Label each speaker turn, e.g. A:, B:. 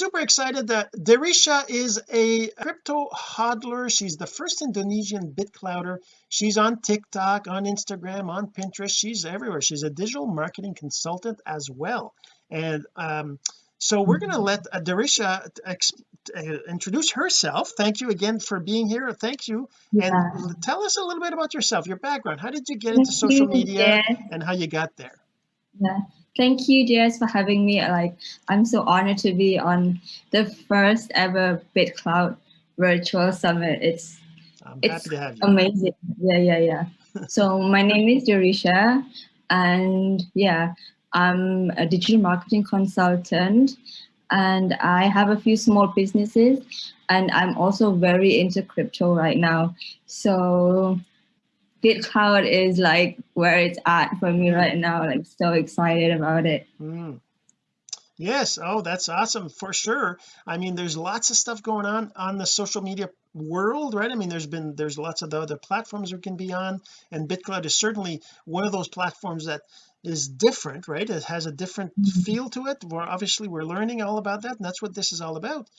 A: super excited that Derisha is a crypto hodler. She's the first Indonesian BitClouder. She's on TikTok on Instagram on Pinterest. She's everywhere. She's a digital marketing consultant as well. And um so we're going to let uh, Derisha uh, introduce herself. Thank you again for being here. Thank you.
B: Yeah.
A: and tell us a little bit about yourself your background. How did you get into social media
B: Jess.
A: and how you got there?
B: Yeah. Thank you, Jess, for having me. Like, I'm so honored to be on the first ever BitCloud Virtual Summit. It's
A: I'm
B: it's
A: happy to have you
B: amazing. Yeah, yeah, yeah. so my name is Dorisha, and yeah, I'm a digital marketing consultant, and I have a few small businesses, and I'm also very into crypto right now. So BitCloud is like where it's at for me right now. Like so excited about it.
A: Mm. yes oh that's awesome for sure I mean there's lots of stuff going on on the social media world right I mean there's been there's lots of the other platforms we can be on and BitCloud is certainly one of those platforms that is different right it has a different
B: Mhm.
A: feel to it we're obviously we're learning all about that and that's what this is all about